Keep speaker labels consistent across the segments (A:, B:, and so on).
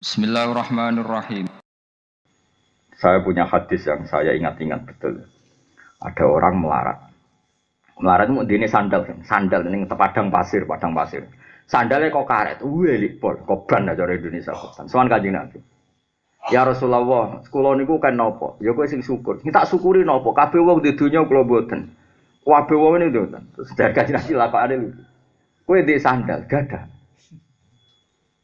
A: Bismillahirrahmanirrahim.
B: Saya punya hadis yang saya ingat-ingat betul. Ada orang melarat. Melarat itu ini sandal, sandal ini padang pasir, padang pasir. Sandalnya kok karet, wih pol, kok ban aja orang Indonesia koban. Soal kaji nabi. Ya Rasulullah, sekolah niku kan nopo. Ya kowe sing syukur. Kita syukuri nopo. Kabeh wong di dunia kula mboten. Kabeh wong ini mboten. Terus dari kaji nabi lapakane lho. Kowe di sandal, gadah.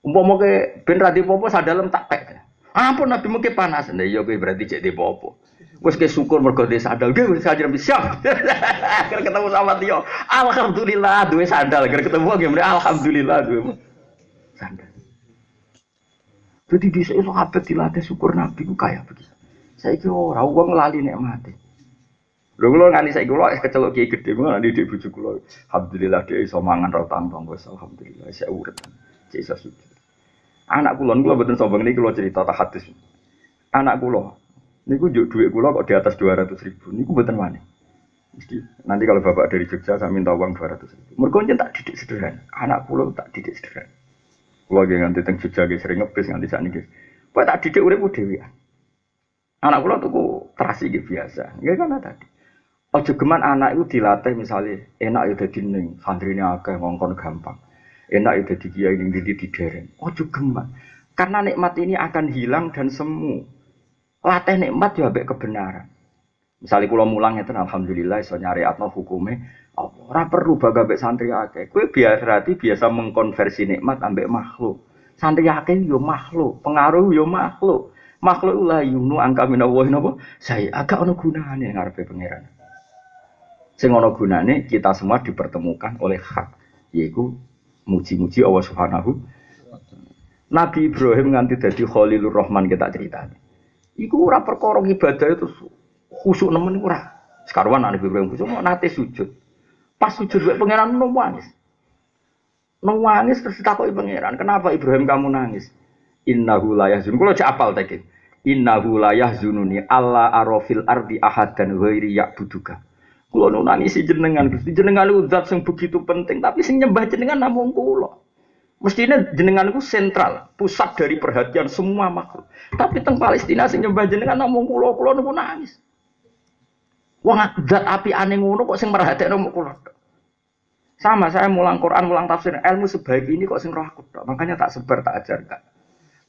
B: Umpama ke ben ra popo sadalem tak pek. Ampun Nabi mungkin panas. Nah iya kowe berarti cek di popo. Wes ke syukur mergo di sandal. Ge wis sajram siap. Akhir ketemu sama Tio. Alhamdulillah duwe sandal. Akhir ketemu ge alhamdulillah duwe sandal. Jadi di sini sahabat dilatih syukur Nabi ku kaya begitu. Saya kira orang uang lali nek mati. Lho kula nganti saiki kula kecelok kiai gedhe kula nanti di bojo kula. Alhamdulillah dia iso mangan ra wis alhamdulillah saya urip. Cek iso sujud. Anak kula kula mboten sombong niki kula cerita tak hadis. Anak kula niku njuk dhuwit kula kok di atas 200 ribu niku mboten wani. Mesti nanti kalau bapak dari Jogja saya minta uang 200 ribu. Mergo tak didik sederhana. Anak kula tak didik sederhana. Kula nggih nganti teng Jogja nggih sering ngebis nganti sakniki. Kok tak didik uripku dhewean. Anak kula tuku terasi nggih biasa. Nggih kan tadi. Ojo geman anak itu dilatih misalnya enak ya dadi ning santrine akeh ngongkon gampang enak itu di kiai ini di di dereng. Ojo geman. Karena nikmat ini akan hilang dan semu. Latih nikmat ya ambek kebenaran. Misalnya kalau mulang itu alhamdulillah iso nyari atau hukumnya ora perlu baga ambek santri akeh. Kowe biasa berarti biasa mengkonversi nikmat ambek makhluk. Santri akeh yo makhluk, pengaruh yo makhluk. Makhluk lah yunu angka minawahi napa? Saya agak ono gunane ngarepe pangeran. Sing ono gunane kita semua dipertemukan oleh hak, yaitu muji-muji Allah Subhanahu Nabi Ibrahim nganti dadi Khalilur Rahman kita cerita. Iku ora perkara ibadah itu khusuk nemen ora. Sekarwan Nabi Ibrahim khusuk mau nate sujud. Pas sujud wae pangeran nangis. Nangis terus ditakoki pangeran, "Kenapa Ibrahim kamu nangis?" Innahu la yahzun. Kulo cek apal tadi. Innahu la yahzununi alla arafil ardi ahadan ghairi ya'buduka. Kulo nu nangisi jenengan, Gusti jenengan itu zat yang begitu penting, tapi sing nyembah jenengan namung kulo. Mestinya jenengan itu sentral, pusat dari perhatian semua makhluk. Tapi teng Palestina sing nyembah jenengan namung kulo, kulo nu nangis. Wong zat api aneh ngono kok sing merhatekno namung kulo. Sama saya mulang Quran, mulang tafsir, ilmu sebaik ini kok sing roh aku Makanya tak sebar, tak ajar kak.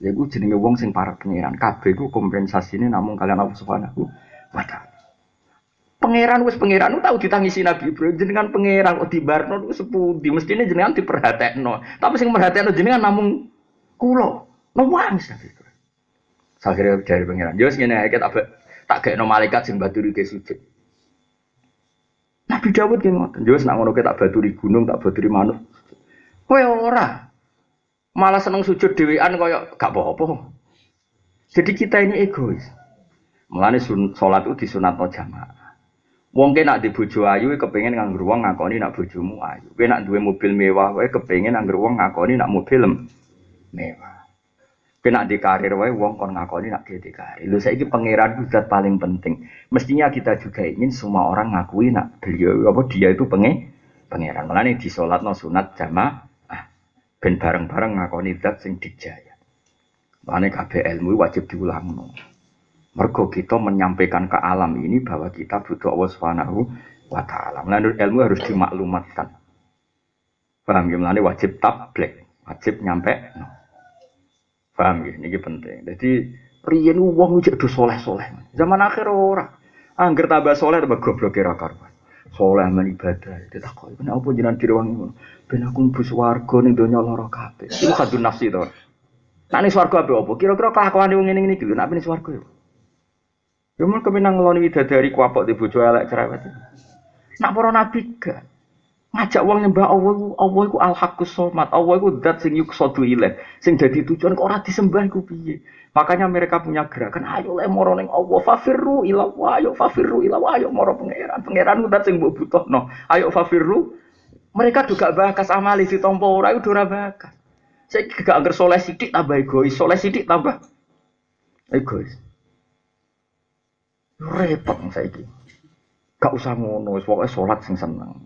B: Ya gue jenenge wong sing para pengiran. Kabeh gue kompensasi ini namun kalian Allah Subhanahu wa. Pangeran wis pangeran tahu ditangisi Nabi Ibrahim jenengan pangeran kok dibarno ku sepudi mestine jenengan diperhatekno. Tapi sing merhatekno jenengan namung kula. Nangis Nabi Ibrahim. Akhirnya dari pangeran. Yo ngene ae tak tak gekno malaikat sing baturi ke sujud. Nabi Dawud ki ngoten. Yo nak ngono tak baturi gunung, tak baturi manuk. Kowe ora. Malah seneng sujud dhewean kaya gak apa-apa. Jadi kita ini egois. Mulane sholat itu disunatno jamaah. Wong ke nak di bojo ayu kepengen nganggur wong ngakoni nak bojomu ayu. Kowe nak duwe mobil mewah wae kepengen nganggur wong ngakoni nak mobil mewah. Kowe nak di karir wae wong kon ngakoni nak di karir. Lho saiki pangeran zat paling penting. Mestinya kita juga ingin semua orang ngakui nak beliau apa dia itu pengen pangeran. Mulane di no sunat jamaah ben bareng-bareng ngakoni zat sing dijaya. Mulane kabeh ilmu wajib diulangno. Mergo kita menyampaikan ke alam ini bahwa kita butuh Allah Subhanahu wa taala. Melalui ilmu harus dimaklumatkan. Paham ya? Melalui wajib tablik, wajib nyampe. Paham ya? Ini penting. Jadi riyen wong ujek do soleh-soleh. Zaman akhir ora. Angger tambah soleh tambah goblok kira karuan. Soleh men ibadah. Ditakoni, "Kenapa jenengan direwangi ngono?" Ben aku mlebu swarga ning donya lara kabeh. Iku kadun nafsi to. Nek ning swarga apa? Kira-kira kelakuan wong ngene iki lho, nek ning swarga ya. Ya mun kemenang ngeloni widadari kuapok di bojo elek cerewet. Nak para nabi gak ngajak wong nyembah Allah iku Allah iku al haqqus somat. Allah iku zat sing yuksadu ilaih. Sing dadi tujuan kok ora disembah iku piye? Makanya mereka punya gerakan ayo le moro ning Allah fafirru ila ayo fafirru ila ayo moro pangeran. Pangeran zat sing mbok butuhno. Ayo fafirru mereka juga bakas amali di tompo ora iku ora bakas. Saya gak anggar soleh sidik tambah egois, soleh sidik tambah egois. Repot saiki. Gak usah ngono, pokoknya sholat sing seneng.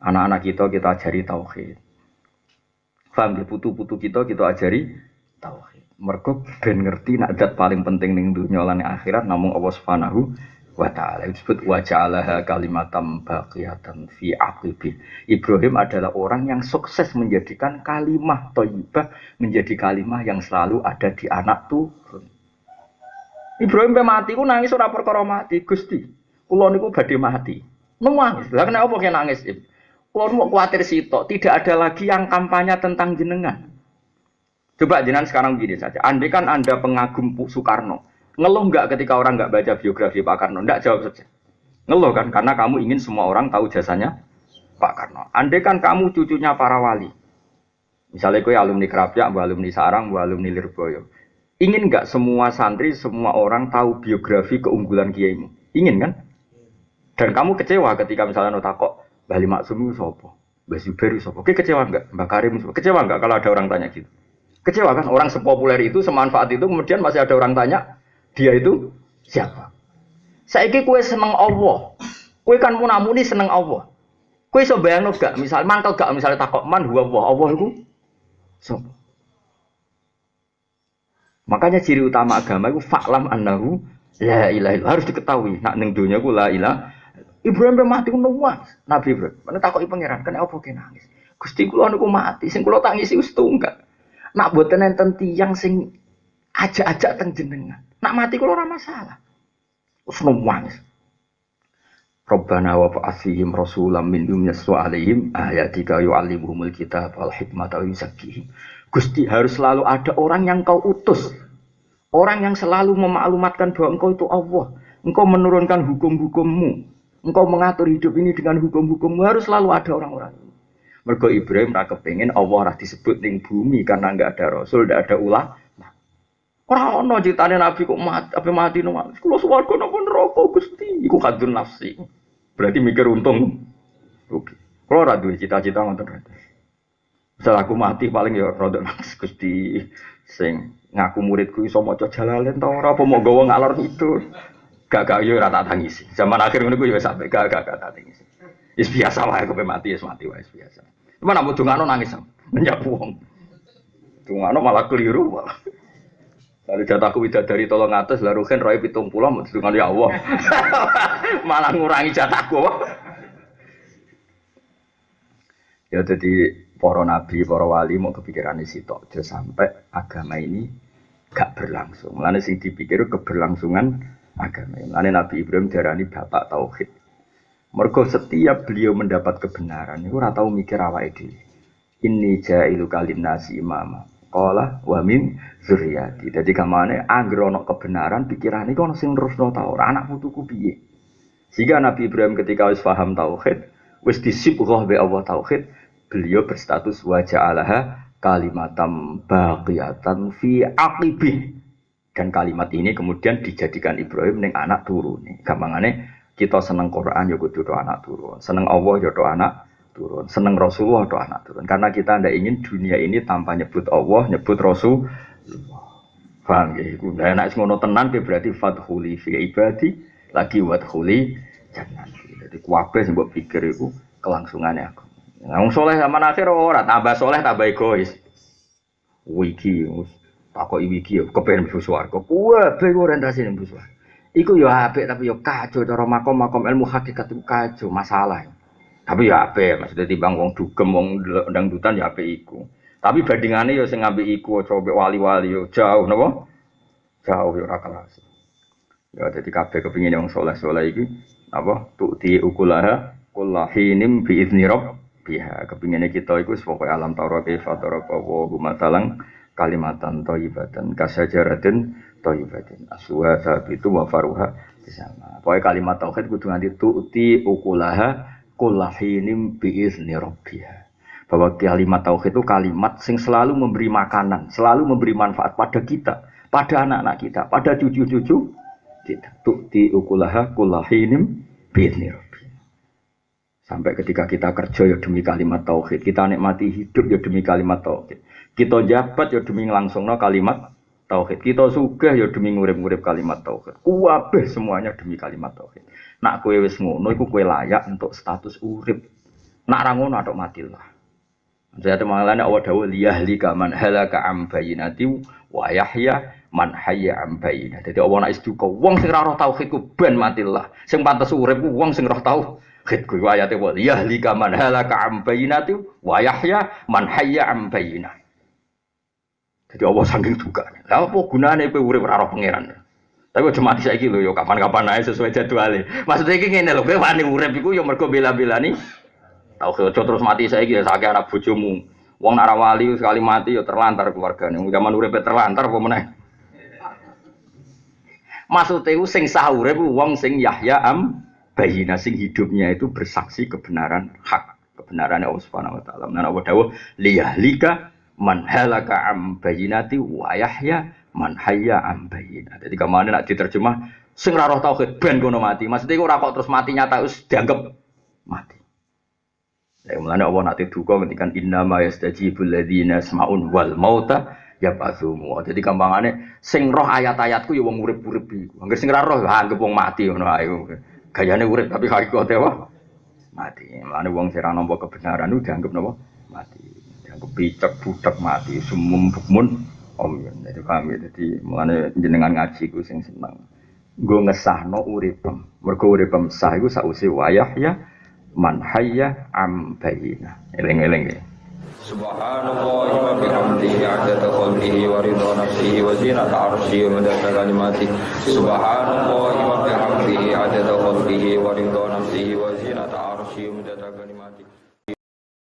B: Anak-anak kita kita ajari tauhid. Faham ya, putu-putu kita kita ajari tauhid. Mergo ben ngerti nak paling penting ning dunya lan akhirat namung Allah Subhanahu wa taala disebut wa ja'alaha kalimatam baqiyatan fi aqibi. Ibrahim adalah orang yang sukses menjadikan kalimah thayyibah menjadi kalimah yang selalu ada di anak turun. Ibrahim pe mati ku nangis ora perkara mati, Gusti. Kula niku badhe mati. Nangis. Lah kenapa kok nangis? Kula mau kuatir sitok, tidak ada lagi yang kampanye tentang jenengan. Coba jenengan sekarang begini saja. Andai kan Anda pengagum Soekarno, ngeluh nggak ketika orang nggak baca biografi Pak Karno? Nggak jawab saja. Ngeluh kan? Karena kamu ingin semua orang tahu jasanya Pak Karno. Andai kan kamu cucunya para wali, misalnya kue alumni Kerapia, bu alumni Sarang, alumni Lirboyo. Ingin nggak semua santri, semua orang tahu biografi keunggulan kiaimu? Ingin kan? Dan kamu kecewa ketika misalnya notakok Bali Maksum sopo, Mbak Zubair sopo. Oke kecewa nggak? Mbak Karim sopo. Kecewa nggak kalau ada orang tanya gitu? Kecewa kan? Orang sepopuler itu, semanfaat itu, kemudian masih ada orang tanya, dia itu siapa? Saya kue seneng Allah. Kue kan munamuni seneng Allah. Kue so bayang gak? Misal mantel gak? Misalnya takok man huwa Allah. Itu so. Makanya ciri utama agama itu faklam annahu la ilaha harus diketahui. Nak ning dunia ku la ilah. Ibrahim mati ku nangis. Nabi Ibrahim. Mana takoki pangeran, kenapa apa nangis? Gusti kula niku mati, sing kula tangisi wis tunggal. Nak boten enten tiyang sing ajak-ajak teng jenengan. Nak mati kula ora masalah. Wis nangis. Rabbana wa fa'asihim rasulam minhum yaswa alaihim ayatika yu'allimuhumul kitab wal hikmata wa. Gusti harus selalu ada orang yang kau utus. Orang yang selalu memaklumatkan bahwa engkau itu Allah. Engkau menurunkan hukum-hukummu. Engkau mengatur hidup ini dengan hukum-hukummu. Harus selalu ada orang-orang. Mergo Ibrahim kepengin Allah ora disebut ning bumi karena enggak ada rasul, enggak ada ulah. Ora ono critane nabi kok mati, apa mati no. Kulo swarga napa neraka Gusti. Iku kadun nafsi. Berarti mikir untung. Oke. Kalau ora duwe cita-cita. Misal aku mati paling ya rodok nangis Gusti sing ngaku muridku iso maca jalalen ta ora apa mau gawa ngalor itu. Gak gak yo ora tak tangisi. Zaman akhir ngono ku yo sampe gak gak gak tak tangisi. Wis biasa wae kowe mati wis mati wae biasa. Cuma nak dungano nangis. Menyapu wong. Dungano malah keliru malah. Lalu jatahku dari tolong atas, lalu kan roy pitung pulau, mau dengan ya Allah. malah ngurangi jatahku. ya jadi para nabi, para wali mau kepikiran isi tok, sampai agama ini gak berlangsung. Lalu sing dipikir keberlangsungan agama. Lalu Nabi Ibrahim darani bapak tauhid. Mergo setiap beliau mendapat kebenaran, itu ora tahu mikir awake dhewe. Ini jailu kalim nasi imama. Kala wa min zuriyati. Jadi kamane anggere kebenaran pikirane kok ana sing nerusno ta ora anak putuku piye. Sehingga Nabi Ibrahim ketika wis paham tauhid, wis disibghah be Allah tauhid, beliau berstatus wa ja'alaha kalimatam baqiyatan fi aqibih. Dan kalimat ini kemudian dijadikan Ibrahim ning anak turun. Gampangane kita seneng Quran ya kudu anak turun, seneng Allah ya anak turun. Seneng Rasulullah atau anak turun. Karena kita tidak ingin dunia ini tanpa nyebut Allah, nyebut Rasul. Paham ya? Iku nah, enak ngono tenan berarti fathuli fi ibadi lagi wadhuli jangan. Jadi kuwabe sing mbok pikir iku kelangsungannya aku. Nah, wong soleh zaman akhir ora tambah soleh tambah egois. Wiki, takoki wiki yo kepen mlebu swarga. Kuwabe orientasi mlebu swarga. Iku yo apik tapi yo kacau cara makom-makom ilmu hakikat itu kacau masalah. Tapi ya ape, maksudnya timbang wong dugem wong dangdutan ya ape iku. Tapi bandingannya ya sing ngambil iku coba wali-wali yo jauh napa? Jauh ya ora kelas. Ya dadi kabeh kepingin yang soleh-soleh iki apa? Tu'ti ukulaha kullahinim bi izni biha. Kepinginnya kita iku pokoke alam taurat kaifa taraka wa matalang kalimatan thayyibatan kasajaratin thayyibatin aswa itu wa faruha sama. Pokoknya kalimat tauhid kudu nganti tu'ti ukulaha kulahinim biizni rabbiha. Bahwa kalimat tauhid itu kalimat sing selalu memberi makanan, selalu memberi manfaat pada kita, pada anak-anak kita, pada cucu-cucu kita. Tukti ukulaha kulahinim biizni rabbiha. Sampai ketika kita kerja ya demi kalimat tauhid, kita nikmati hidup ya demi kalimat tauhid. Kita jabat ya demi langsung kalimat tauhid. Kita sugih ya demi ngurip-ngurip kalimat tauhid. Kuwabeh semuanya demi kalimat tauhid. Nak kue wis ngono iku kue layak untuk status urip. Nak ra ngono atok matilah. Saya temangan awal dawu liyahlika man halaka am bayinati wa yahya man hayya am. Jadi Allah nak istuka wong sing roh tauhid ku ben matilah. Sing pantes urip ku wong sing roh tauhid ku ayate wa liyahlika man halaka am bayinati wa yahya man hayya am bayinah. Jadi Allah saking duka. Lah apa gunane kowe urip ora roh pangeran? Tapi aja mati saiki lho ya kapan-kapan ae sesuai jadwale. Maksudnya iki ngene lho, kowe wani urip iku ya mergo bela-belani Tahu ojo terus mati saya gitu, sakit anak bojomu. Wong nara wali sekali mati ya terlantar keluarganya. Zaman urip terlantar apa meneh? Maksudnya sing sahur itu wong sing Yahya am bayina sing hidupnya itu bersaksi kebenaran hak kebenaran Allah Subhanahu wa taala. Nah, Allah dawuh liyahlika man halaka am bayinati wa yahya man hayya am bayina. Jadi ke mana nak diterjemah sing ora roh tauhid ben kono mati. Maksudnya ora kok terus mati nyata wis dianggap mati. Ya mulane Allah nanti duka ngendikan inna ma yastajibul ladzina semaun wal mauta ya pasumu. Jadi gampangane sing roh ayat-ayatku ya wong urip-urip iku. Angger sing ora roh anggap wong mati ngono ae. Gayane urip tapi hakikate apa? Mati. Mulane wong sing nampa kebenaran itu dianggap napa? Mati. Dianggap picek budak mati sumum bukmun om. Jadi paham ya. Jadi mulane jenengan ngaji ku sing seneng. Nggo ngesahno uripem. Mergo uripem sah iku sausi wayah ya man hayya am bayina eling-eling ya Subhanallah wa bihamdihi adada khalqihi wa ridha nafsihi wa zinata arsyihi wa madada kalimati Subhanallah wa bihamdihi adada ridha nafsihi wa